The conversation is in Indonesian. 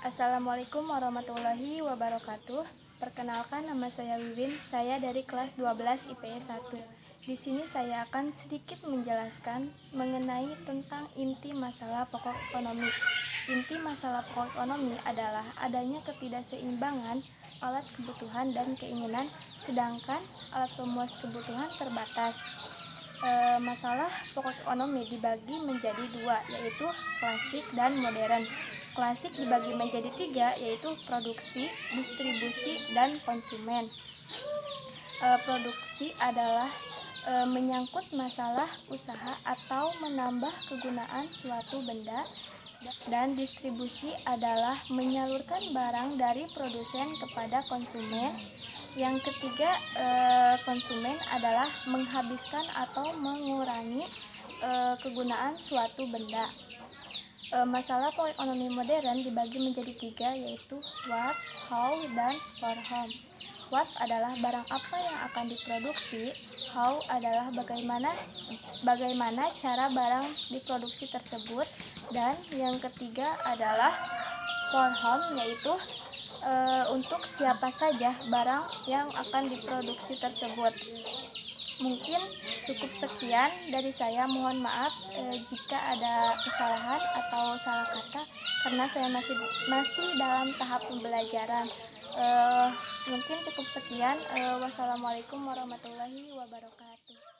Assalamualaikum warahmatullahi wabarakatuh. Perkenalkan nama saya Wiwin, saya dari kelas 12 IPS 1. Di sini saya akan sedikit menjelaskan mengenai tentang inti masalah pokok ekonomi. Inti masalah pokok ekonomi adalah adanya ketidakseimbangan alat kebutuhan dan keinginan, sedangkan alat pemuas kebutuhan terbatas. E, masalah pokok ekonomi dibagi menjadi dua, yaitu klasik dan modern. Klasik dibagi menjadi tiga, yaitu produksi, distribusi, dan konsumen. E, produksi adalah e, menyangkut masalah usaha atau menambah kegunaan suatu benda dan distribusi adalah menyalurkan barang dari produsen kepada konsumen. Yang ketiga, eh, konsumen adalah menghabiskan atau mengurangi eh, kegunaan suatu benda. Eh, masalah ekonomi modern dibagi menjadi tiga, yaitu what, how, dan for whom. What adalah barang apa yang akan diproduksi, how adalah bagaimana bagaimana cara barang diproduksi tersebut, dan yang ketiga adalah for home yaitu e, untuk siapa saja barang yang akan diproduksi tersebut. Mungkin cukup sekian dari saya. Mohon maaf e, jika ada kesalahan atau salah kata karena saya masih masih dalam tahap pembelajaran uh, mungkin cukup sekian. Uh, wassalamualaikum warahmatullahi wabarakatuh